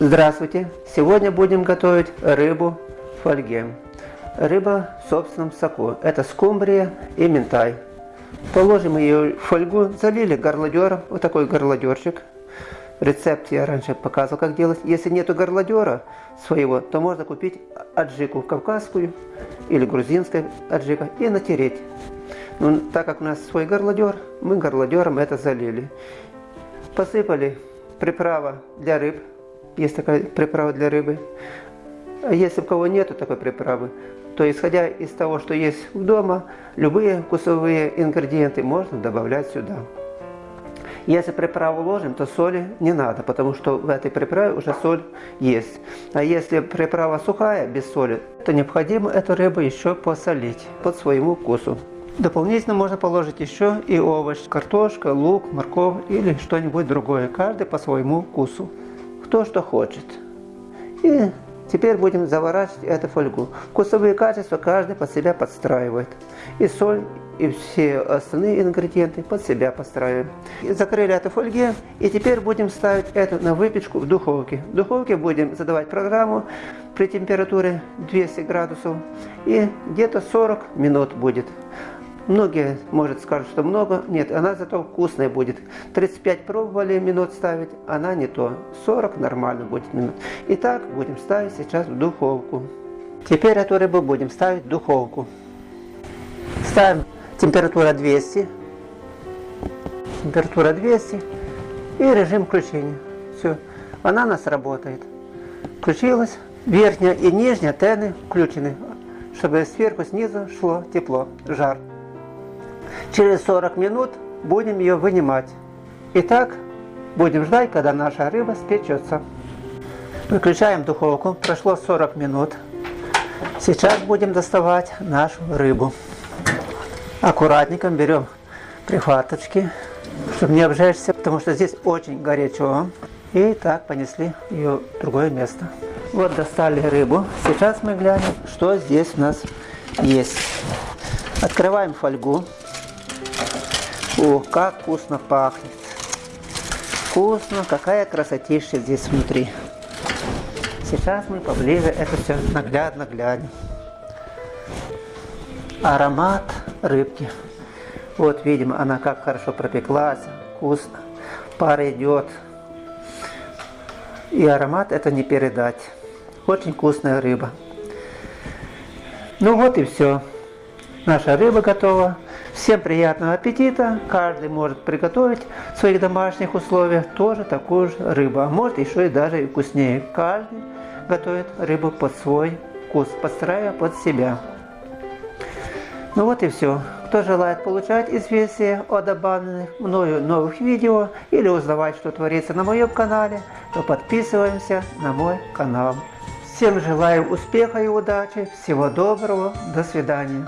Здравствуйте! Сегодня будем готовить рыбу в фольге. Рыба в собственном соку. Это скумбрия и минтай. Положим ее в фольгу, залили горлодером, вот такой горлодерчик. Рецепт я раньше показывал, как делать. Если нету горлодера своего, то можно купить аджику кавказскую или грузинскую аджика и натереть. Но так как у нас свой горлодер, мы горлодером это залили. Посыпали приправа для рыб, есть такая приправа для рыбы. А если у кого нету такой приправы, то исходя из того, что есть дома, любые вкусовые ингредиенты можно добавлять сюда. Если приправу ложим, то соли не надо, потому что в этой приправе уже соль есть. А если приправа сухая, без соли, то необходимо эту рыбу еще посолить под своему вкусу. Дополнительно можно положить еще и овощ, картошка, лук, морковь или что-нибудь другое, каждый по своему вкусу кто что хочет. И теперь будем заворачивать эту фольгу. Вкусовые качества каждый под себя подстраивает. И соль, и все остальные ингредиенты под себя подстраиваем. И закрыли эту фольге, и теперь будем ставить эту на выпечку в духовке. В духовке будем задавать программу при температуре 200 градусов, и где-то 40 минут будет. Многие, может, скажут, что много. Нет, она зато вкусная будет. 35 пробовали минут ставить, она не то. 40 нормально будет минут. Итак, будем ставить сейчас в духовку. Теперь эту рыбу будем ставить в духовку. Ставим температура 200. Температура 200. И режим включения. Все. Она у нас работает. Включилась. Верхняя и нижняя тены включены, чтобы сверху, снизу шло тепло, жар. Через 40 минут будем ее вынимать. Итак, будем ждать, когда наша рыба спечется. Выключаем духовку. Прошло 40 минут. Сейчас будем доставать нашу рыбу. Аккуратненько берем прихваточки, чтобы не обжечься, потому что здесь очень горячо. И так понесли ее в другое место. Вот достали рыбу. Сейчас мы глянем, что здесь у нас есть. Открываем фольгу. О, как вкусно пахнет. Вкусно, какая красотища здесь внутри. Сейчас мы поближе это все наглядно глянем. Аромат рыбки. Вот видим, она как хорошо пропеклась, вкусно. Пар идет. И аромат это не передать. Очень вкусная рыба. Ну вот и все. Наша рыба готова. Всем приятного аппетита. Каждый может приготовить в своих домашних условиях тоже такую же рыбу. А может еще и даже и вкуснее. Каждый готовит рыбу под свой вкус, подстраивая под себя. Ну вот и все. Кто желает получать известия о добавленных мною новых видео или узнавать, что творится на моем канале, то подписываемся на мой канал. Всем желаю успеха и удачи, всего доброго, до свидания.